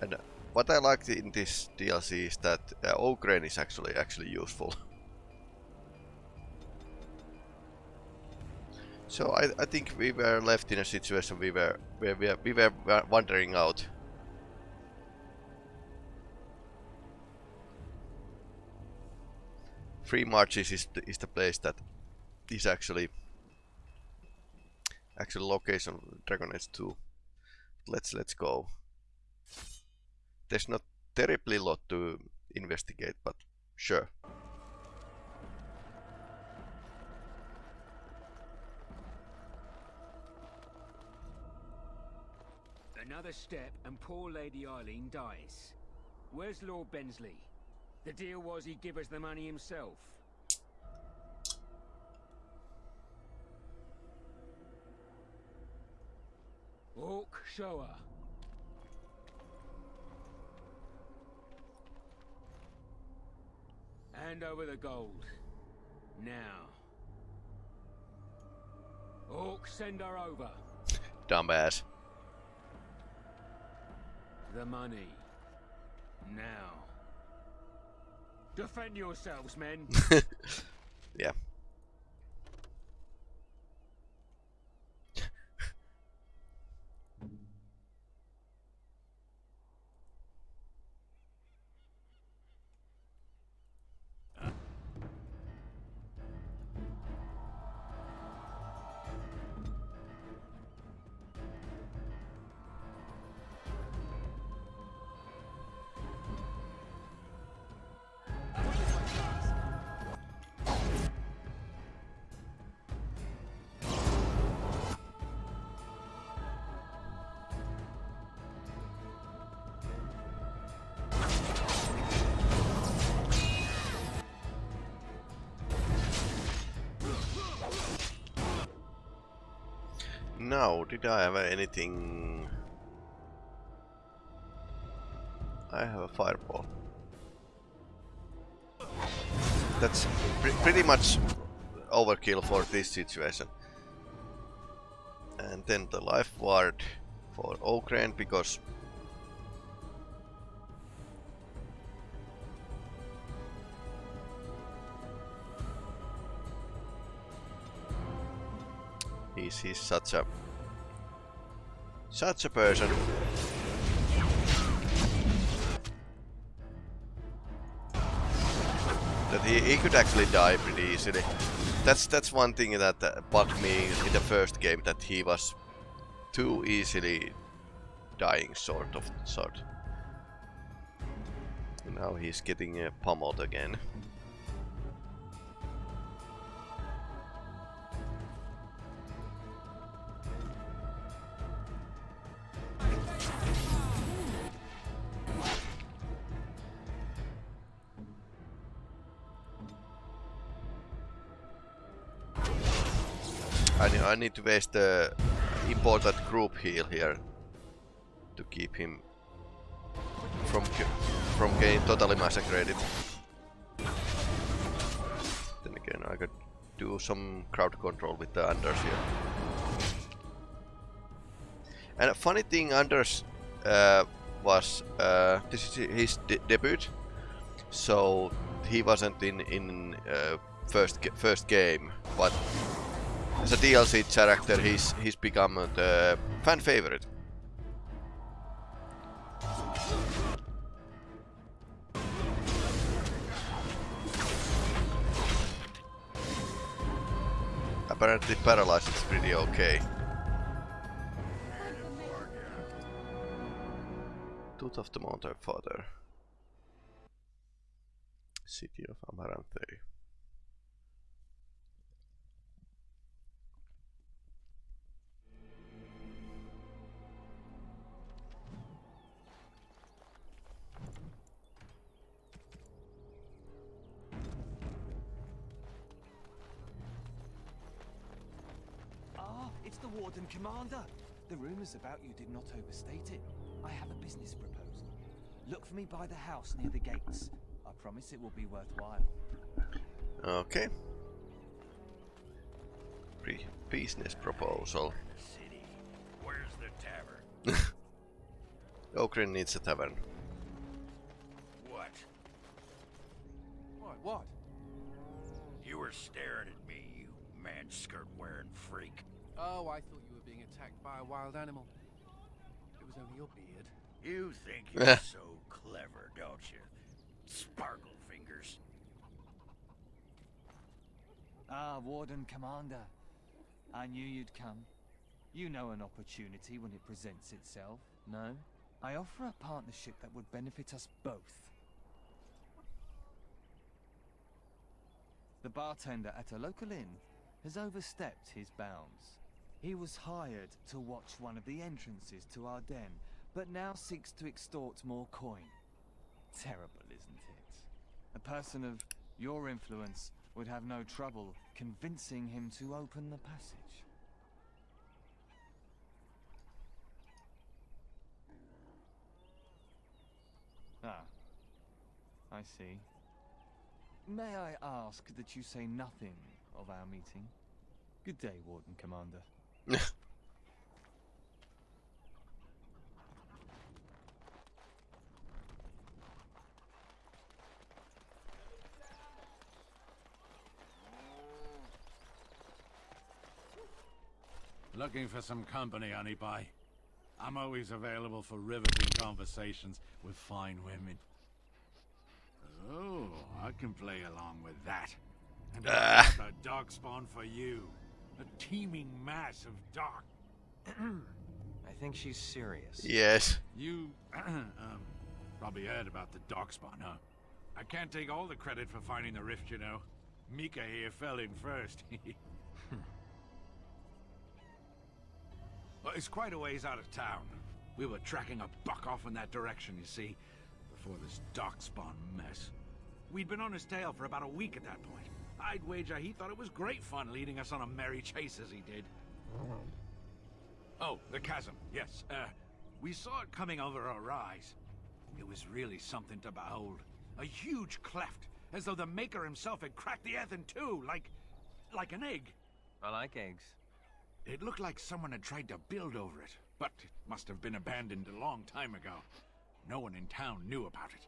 And what I liked in this DLC is that uh, Oghren is actually actually useful. So I, I think we were left in a situation we were where we, we were wandering out. Free Marches is the, is the place that is actually actually location Dragon Age 2. Let's let's go. There's not terribly lot to investigate, but sure. Another step and poor Lady Eileen dies. Where's Lord Bensley? The deal was he'd give us the money himself. Orc, show Hand over the gold. Now. Orc, send her over. Dumbass. The money. Now. Defend yourselves, men. yeah. Now, did I have anything... I have a fireball. That's pre pretty much overkill for this situation. And then the life ward for Oghren because He's, he's such a... Such a person. That he, he could actually die pretty easily. That's that's one thing that bugged me in the first game, that he was too easily dying, sort of, sort. now he's getting uh, pummeled again. I need to waste the important group heal here to keep him from from getting totally massacred. Then again, I could do some crowd control with the Anders here. And a funny thing, Anders uh, was uh, this is his de debut, so he wasn't in in uh, first first game, but as a DLC character, he's he's become the fan favorite. Apparently paralyzed is pretty okay. Tooth of the Mountain Father. City of Amaranthine. The rumors about you did not overstate it. I have a business proposal. Look for me by the house near the gates. I promise it will be worthwhile. Okay. Pre business proposal. City. Where's the tavern? Oghren needs a tavern. What? What? What? You were staring at me, you man skirt wearing freak. Oh, I thought you were being attacked by a wild animal. It was only your beard. You think you're so clever, don't you? Sparkle fingers. Ah, Warden Commander. I knew you'd come. You know an opportunity when it presents itself, no? I offer a partnership that would benefit us both. The bartender at a local inn has overstepped his bounds. He was hired to watch one of the entrances to our den, but now seeks to extort more coin. Terrible, isn't it? A person of your influence would have no trouble convincing him to open the passage. Ah, I see. May I ask that you say nothing of our meeting? Good day, Warden Commander. Looking for some company, honey pie? I'm always available for riveting conversations with fine women. Oh, I can play along with that. And Ah. A darkspawn for you. A teeming mass of dark. I think she's serious. yes. You um, probably heard about the darkspawn, huh? I can't take all the credit for finding the rift, you know. Mika here fell in first. well, it's quite a ways out of town. We were tracking a buck off in that direction, you see, before this dark spawn mess. We'd been on his tail for about a week at that point. I'd wager he thought it was great fun leading us on a merry chase as he did. Oh, the chasm, yes. Uh, we saw it coming over our rise. It was really something to behold. A huge cleft, as though the Maker himself had cracked the earth in two, like... like an egg. I like eggs. It looked like someone had tried to build over it, but it must have been abandoned a long time ago. No one in town knew about it.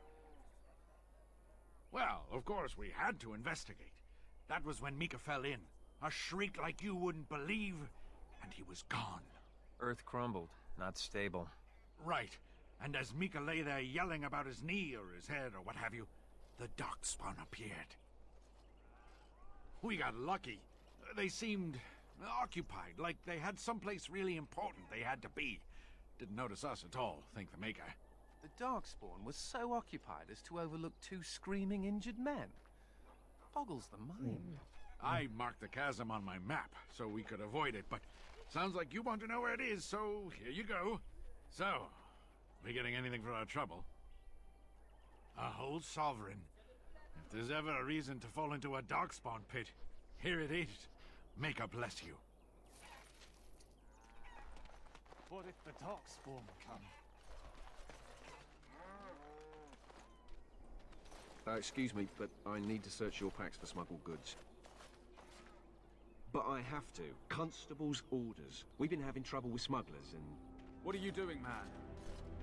Well, of course, we had to investigate. That was when Mika fell in. A shriek like you wouldn't believe, and he was gone. Earth crumbled, not stable. Right. And as Mika lay there yelling about his knee or his head or what have you, the Darkspawn appeared. We got lucky. They seemed occupied, like they had someplace really important they had to be. Didn't notice us at all, think the Maker. The Darkspawn was so occupied as to overlook two screaming injured men. Boggles the mind. Hmm. I marked the chasm on my map so we could avoid it, but sounds like you want to know where it is, so here you go. So, we getting anything for our trouble? A whole sovereign. If there's ever a reason to fall into a darkspawn pit, here it is. Make a bless you. What if the Darkspawn come? Uh, excuse me, but I need to search your packs for smuggled goods. But I have to. Constable's orders. We've been having trouble with smugglers and... What are you doing, man?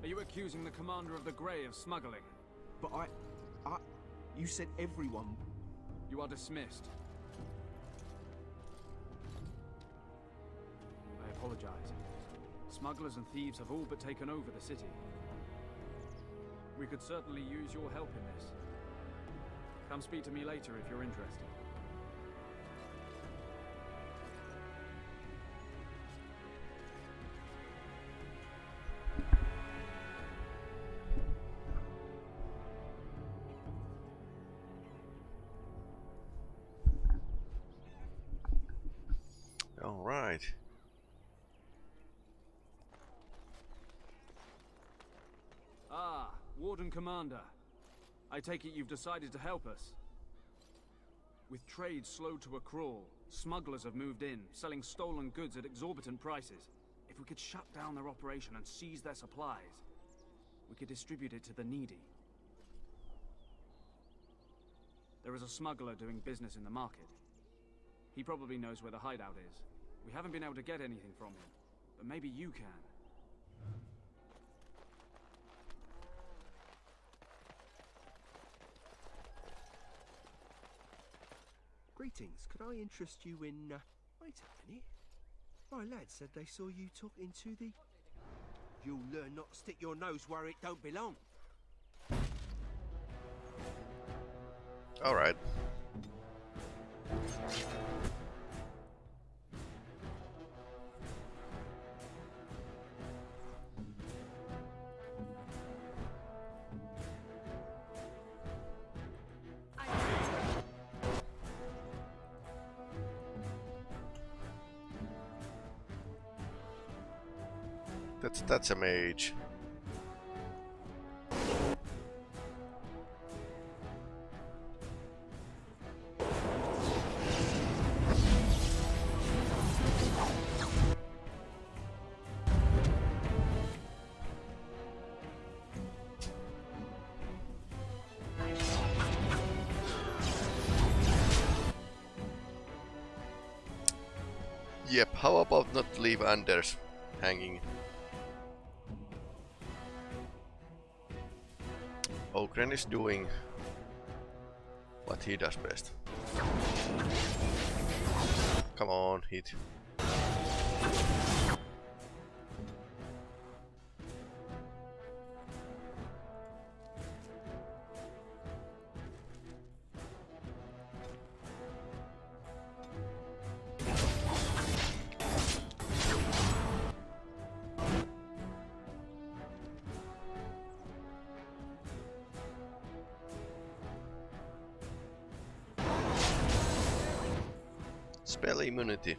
Are you accusing the commander of the Grey of smuggling? But I... I... You said everyone... You are dismissed. I apologize. Smugglers and thieves have all but taken over the city. We could certainly use your help in this. Come speak to me later if you're interested. All right. Ah, Warden Commander. I take it you've decided to help us. With trade slowed to a crawl, smugglers have moved in, selling stolen goods at exorbitant prices. If we could shut down their operation and seize their supplies, we could distribute it to the needy. There is a smuggler doing business in the market. He probably knows where the hideout is. We haven't been able to get anything from him, but maybe you can. Greetings. Could I interest you in... Uh... Wait a minute. My lad said they saw you talking to the... You'll learn not to stick your nose where it don't belong. Alright. That's that's a mage. Yep, how about not leave Anders hanging? Oghren is doing what he does best. Come on, hit. Spell immunity.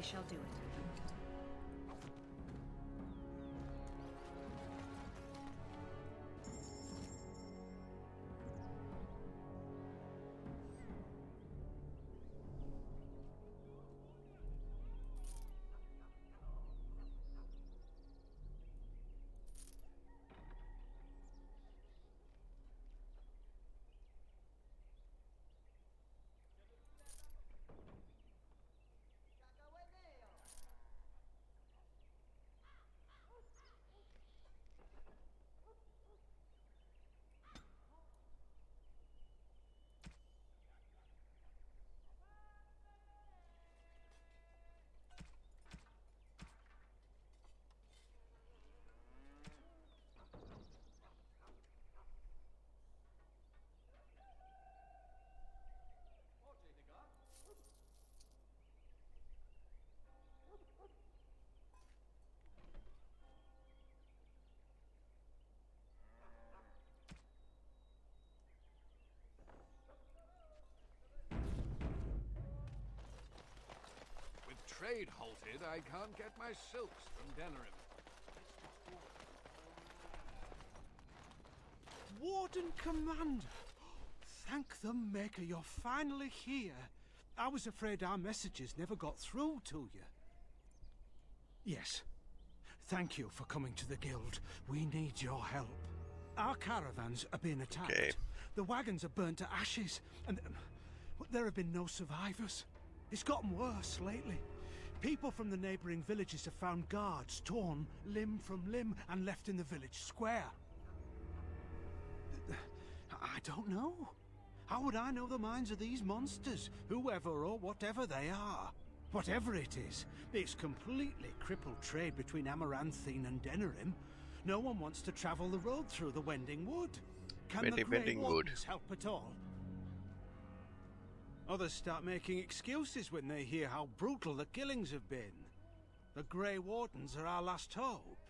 I shall do it. With trade halted, I can't get my silks from Denerim. Warden Commander! Thank the Maker you're finally here. I was afraid our messages never got through to you. Yes. Thank you for coming to the Guild. We need your help. Our caravans are being attacked. Okay. The wagons are burnt to ashes, and um, there have been no survivors. It's gotten worse lately. People from the neighboring villages have found guards torn limb from limb and left in the village square. I don't know. How would I know the minds of these monsters, whoever or whatever they are? Whatever it is, it's completely crippled trade between Amaranthine and Denerim. No one wants to travel the road through the Wending Wood. Can the Wending- Grey Wardens help at all? Others start making excuses when they hear how brutal the killings have been. The Grey Wardens are our last hope.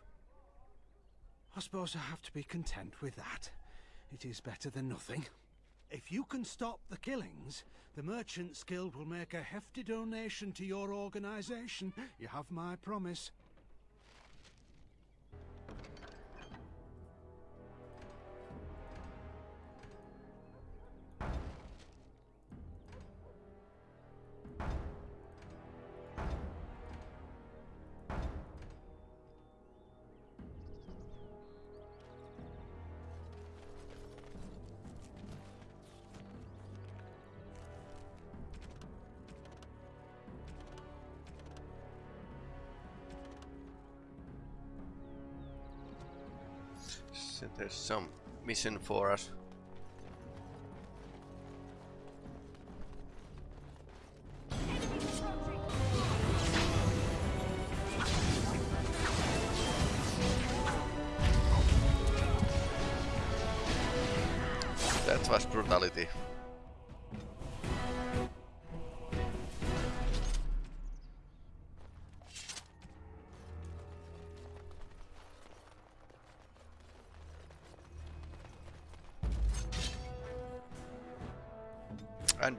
I suppose I have to be content with that. it is better than nothing. If you can stop the killings, the Merchants Guild will make a hefty donation to your organization. You have my promise. Some mission for us. That was brutality.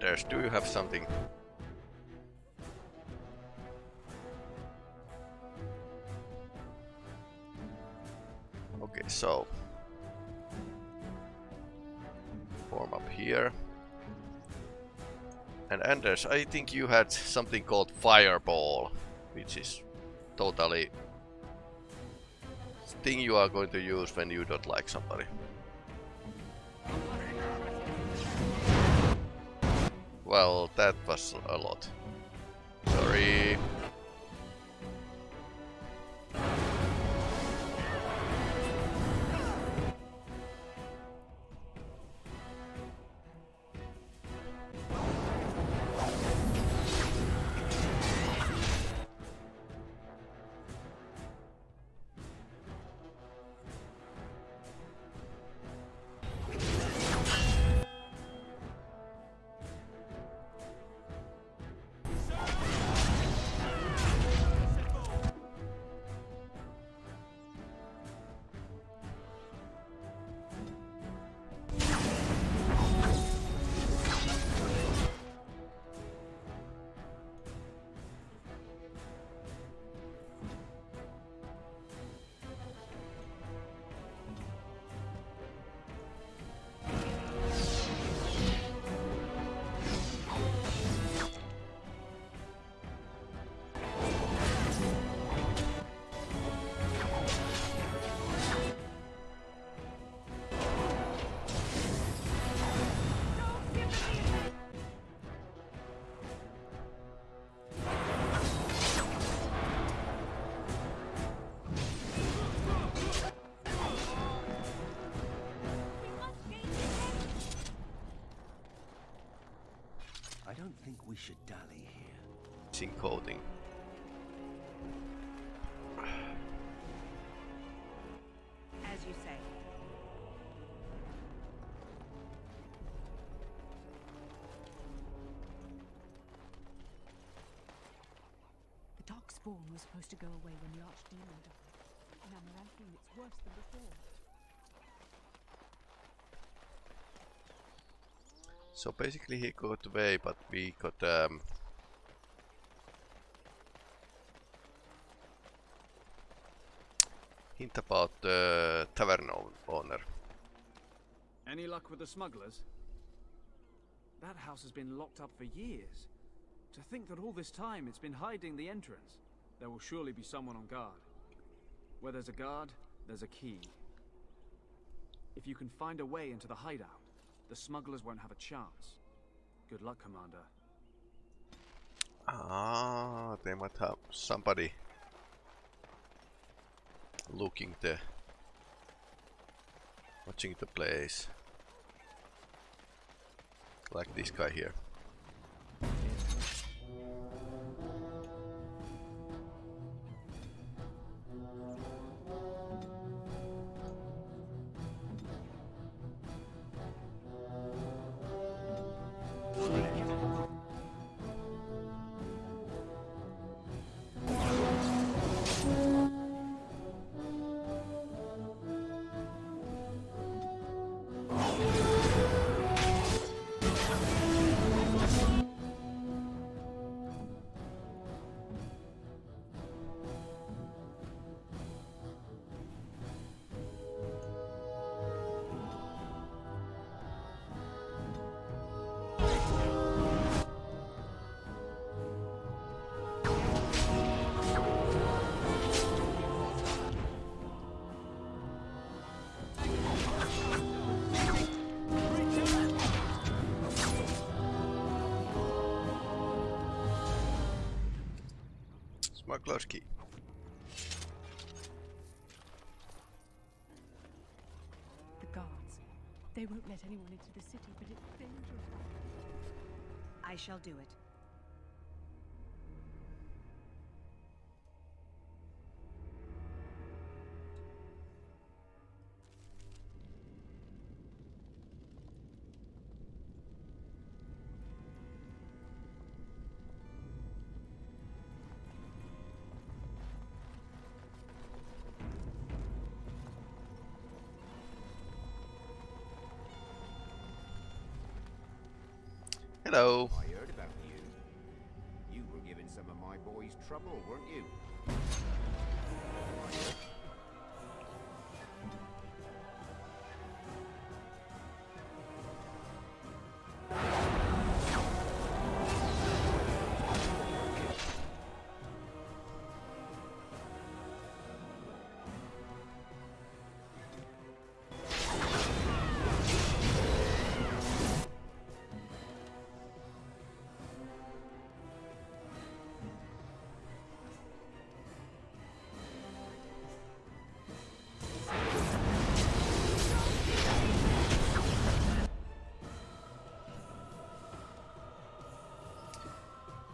Anders, do you have something? Okay, so form up here. And Anders, I think you had something called Fireball, which is totally thing you are going to use when you don't like somebody. Well, that was a lot. Sorry. The Darkspawn was supposed to go away when the Archdemon died. And Amaranthine, it's worse than before. So basically he got away, but we got um, hint about the tavern owner. Any luck with the smugglers? That house has been locked up for years. To think that all this time it's been hiding the entrance. There will surely be someone on guard. Where there's a guard, there's a key. If you can find a way into the hideout, the smugglers won't have a chance. Good luck, Commander. Ah, they might have somebody looking the watching the place. Like this guy here. Smuggler's key. The guards. They won't let anyone into the city, but it's dangerous. I shall do it. Hello. I heard about you. You were giving some of my boys trouble, weren't you?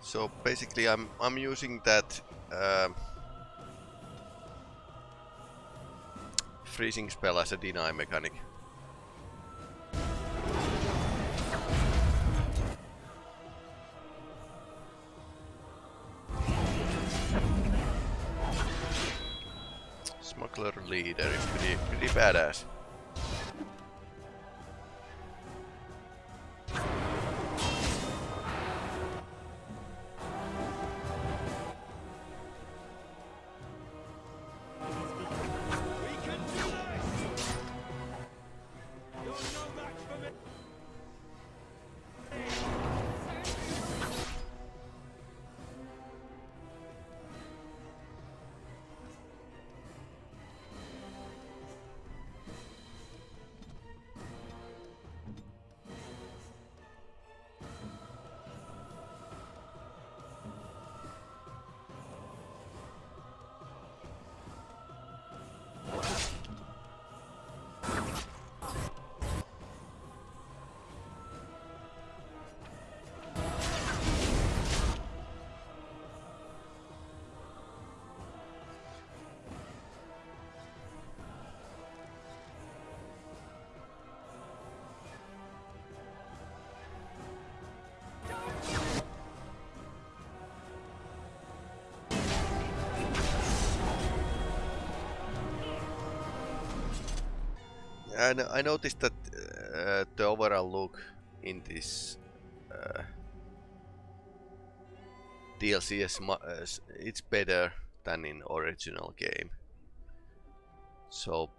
So basically, I'm I'm using that um freezing spell as a deny mechanic. Smuggler leader is pretty pretty badass. No- I noticed that uh, the overall look in this uh, DLC is uh, it's better than in original game. So,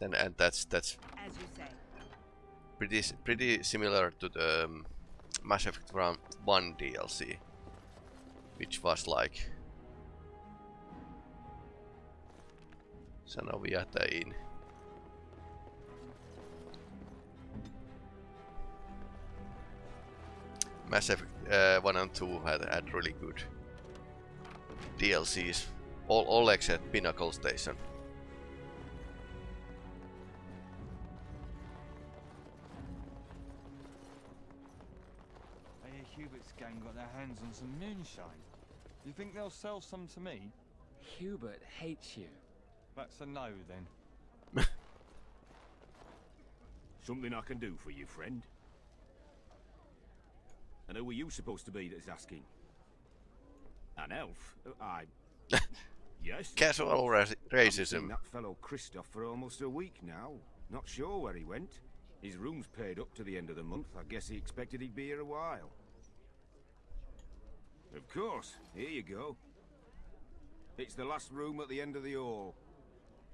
and and that's that's As you say. pretty pretty similar to the um, Mass Effect 1 1 DLC, which was like sano vietäin. Mass Effect uh, 1 and 2 had, had really good DLCs. All, all except Pinnacle Station. I hear Hubert's gang got their hands on some moonshine. Do you think they'll sell some to me? Hubert hates you. That's a no then. Something I can do for you, friend. And who are you supposed to be that's asking? An elf? Uh, I... yes. Casual ra- racism. that fellow Kristoff for almost a week now. Not sure where he went. His room's paid up to the end of the month. I guess he expected he'd be here a while. Of course. Here you go. It's the last room at the end of the hall.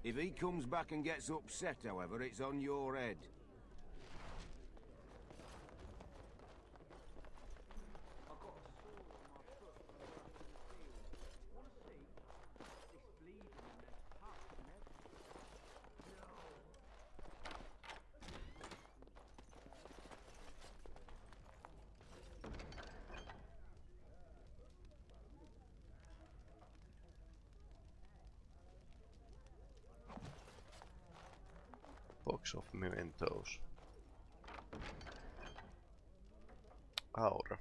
If he comes back and gets upset, however, it's on your head. Box of mementos. Aura.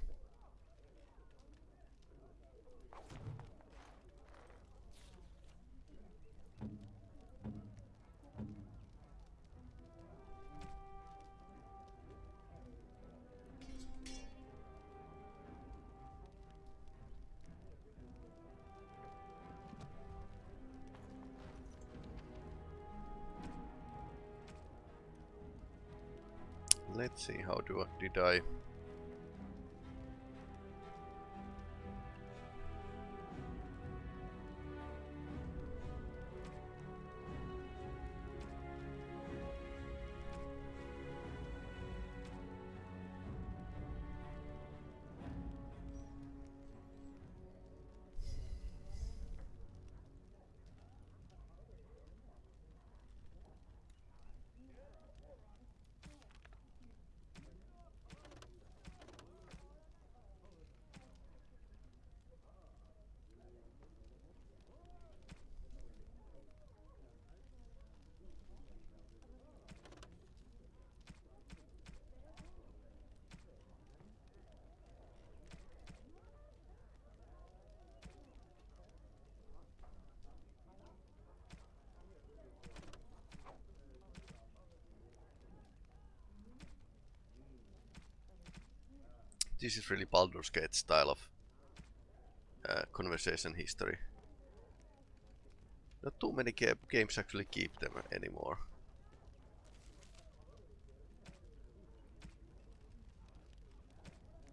Let's see, how do I, did I... This is really Baldur's Gate style of uh, conversation history. Not too many ga games actually keep them anymore.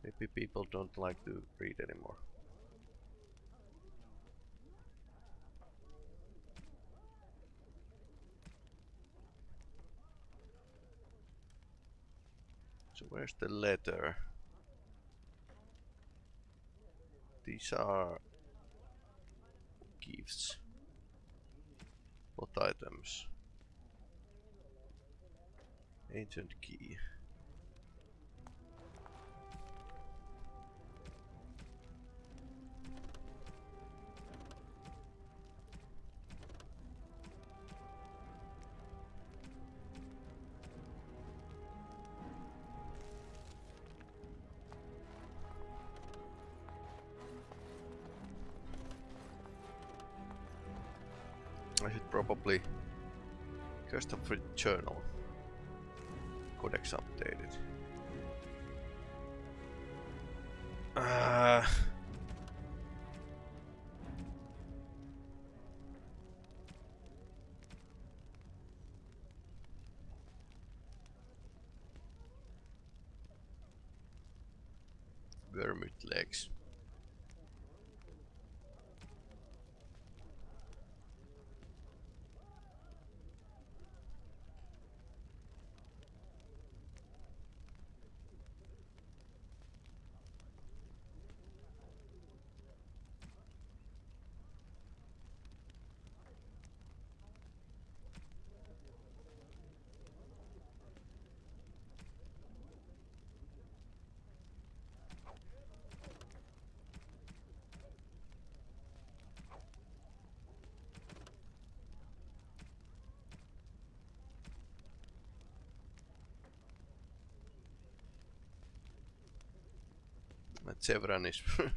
Maybe people don't like to read anymore. So where's the letter? These are gifts. What items? Ancient key. Custom journal codex updated. Uh, Sevran is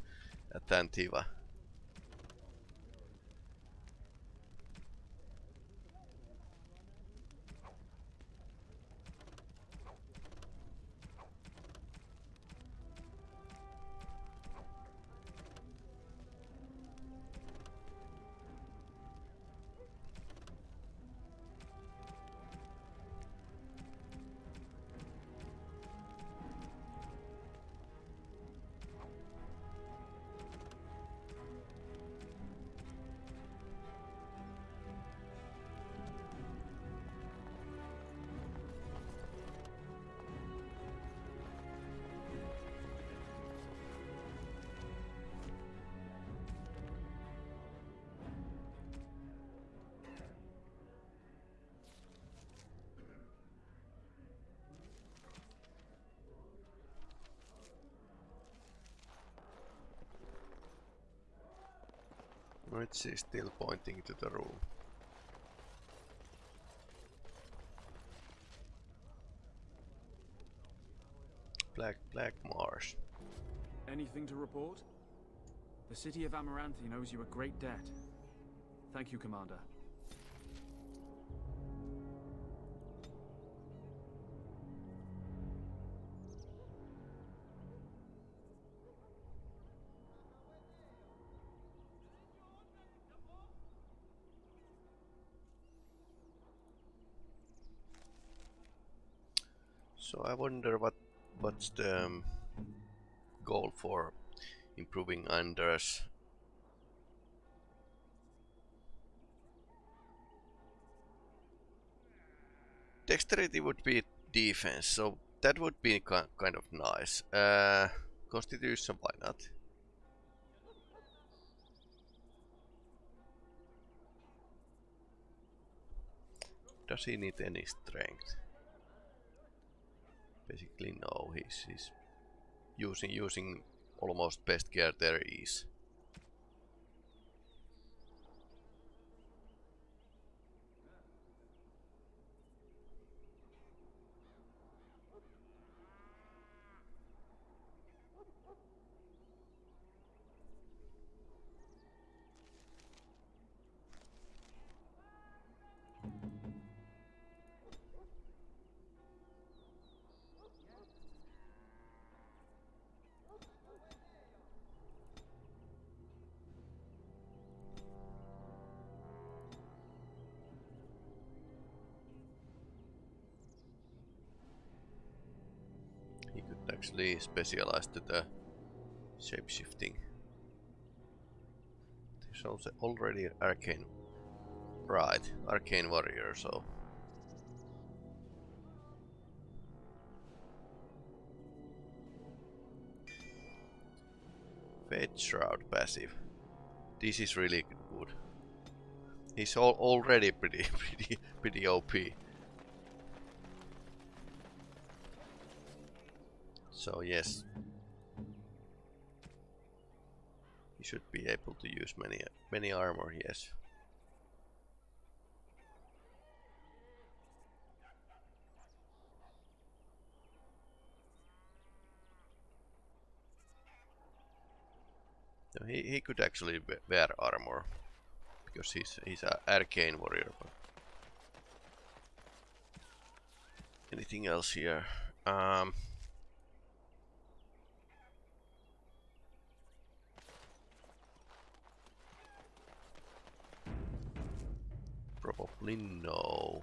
Which is still pointing to the room. Black, Black Mars. Anything to report? The city of Amaranthine owes you a great debt. Thank you, Commander. I wonder what what's the um, goal for improving Anders. Dexterity would be defense, so that would be kind of nice. Uh, Constitution, why not? Does he need any strength? Basically no, he's, he's using using almost best gear there is. Specialized to the shapeshifting. There's also already arcane. Right, arcane warrior, so. Fade Shroud passive. This is really good. He's all already pretty pretty pretty OP. So yes, he should be able to use many many armor. Yes. So he, he could actually wear armor because he's he's an arcane warrior. But anything else here? Um, Probably no.